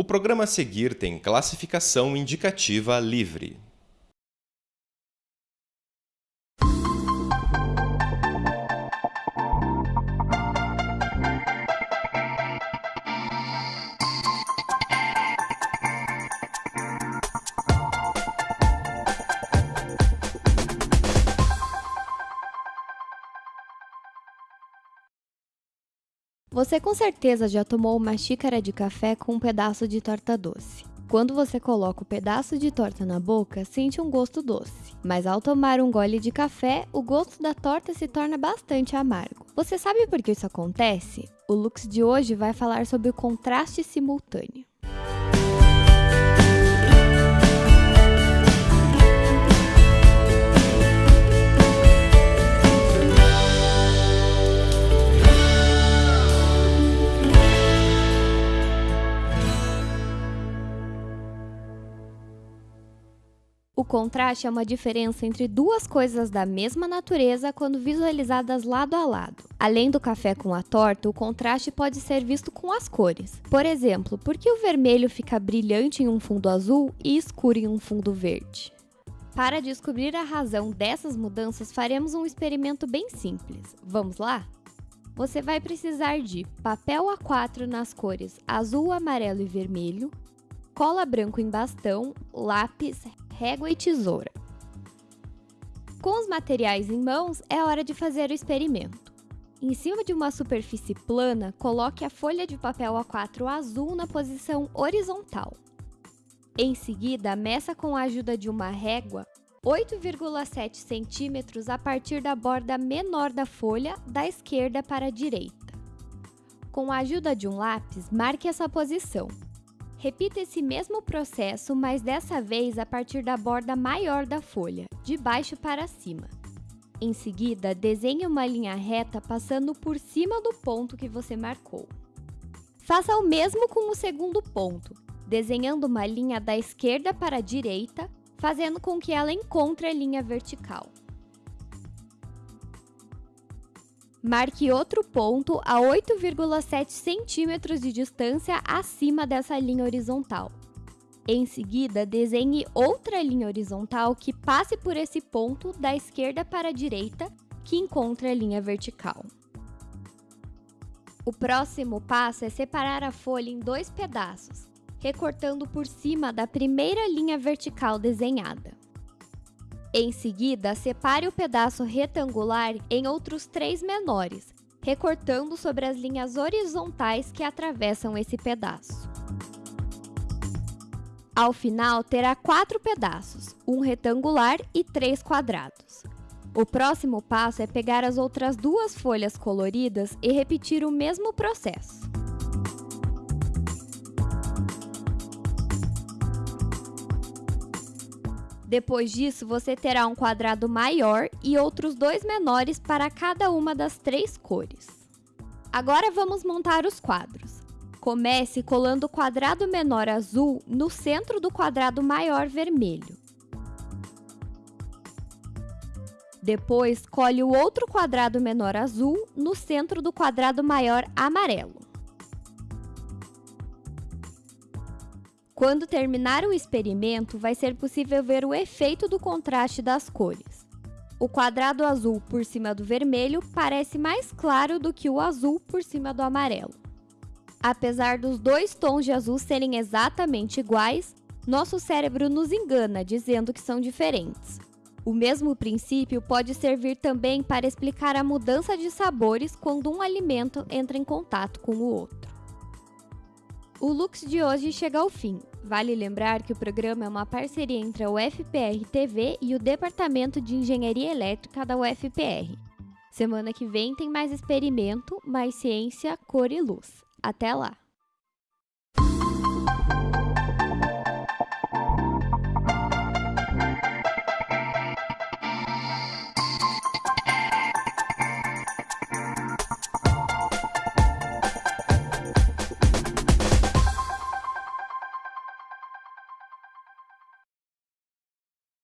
O programa a seguir tem classificação indicativa livre. Você com certeza já tomou uma xícara de café com um pedaço de torta doce. Quando você coloca o pedaço de torta na boca, sente um gosto doce. Mas ao tomar um gole de café, o gosto da torta se torna bastante amargo. Você sabe por que isso acontece? O Lux de hoje vai falar sobre o contraste simultâneo. O contraste é uma diferença entre duas coisas da mesma natureza quando visualizadas lado a lado. Além do café com a torta, o contraste pode ser visto com as cores. Por exemplo, por que o vermelho fica brilhante em um fundo azul e escuro em um fundo verde? Para descobrir a razão dessas mudanças, faremos um experimento bem simples. Vamos lá? Você vai precisar de papel A4 nas cores azul, amarelo e vermelho, cola branco em bastão, lápis, régua e tesoura. Com os materiais em mãos, é hora de fazer o experimento. Em cima de uma superfície plana, coloque a folha de papel A4 azul na posição horizontal. Em seguida, meça com a ajuda de uma régua 8,7 centímetros a partir da borda menor da folha, da esquerda para a direita. Com a ajuda de um lápis, marque essa posição. Repita esse mesmo processo, mas dessa vez a partir da borda maior da folha, de baixo para cima. Em seguida, desenhe uma linha reta passando por cima do ponto que você marcou. Faça o mesmo com o segundo ponto, desenhando uma linha da esquerda para a direita, fazendo com que ela encontre a linha vertical. Marque outro ponto a 8,7 centímetros de distância acima dessa linha horizontal. Em seguida, desenhe outra linha horizontal que passe por esse ponto da esquerda para a direita, que encontra a linha vertical. O próximo passo é separar a folha em dois pedaços, recortando por cima da primeira linha vertical desenhada. Em seguida, separe o pedaço retangular em outros três menores, recortando sobre as linhas horizontais que atravessam esse pedaço. Ao final, terá quatro pedaços, um retangular e três quadrados. O próximo passo é pegar as outras duas folhas coloridas e repetir o mesmo processo. Depois disso, você terá um quadrado maior e outros dois menores para cada uma das três cores. Agora vamos montar os quadros. Comece colando o quadrado menor azul no centro do quadrado maior vermelho. Depois, cole o outro quadrado menor azul no centro do quadrado maior amarelo. Quando terminar o experimento, vai ser possível ver o efeito do contraste das cores. O quadrado azul por cima do vermelho parece mais claro do que o azul por cima do amarelo. Apesar dos dois tons de azul serem exatamente iguais, nosso cérebro nos engana dizendo que são diferentes. O mesmo princípio pode servir também para explicar a mudança de sabores quando um alimento entra em contato com o outro. O Lux de hoje chega ao fim. Vale lembrar que o programa é uma parceria entre a UFPR TV e o Departamento de Engenharia Elétrica da UFPR. Semana que vem tem mais experimento, mais ciência, cor e luz. Até lá!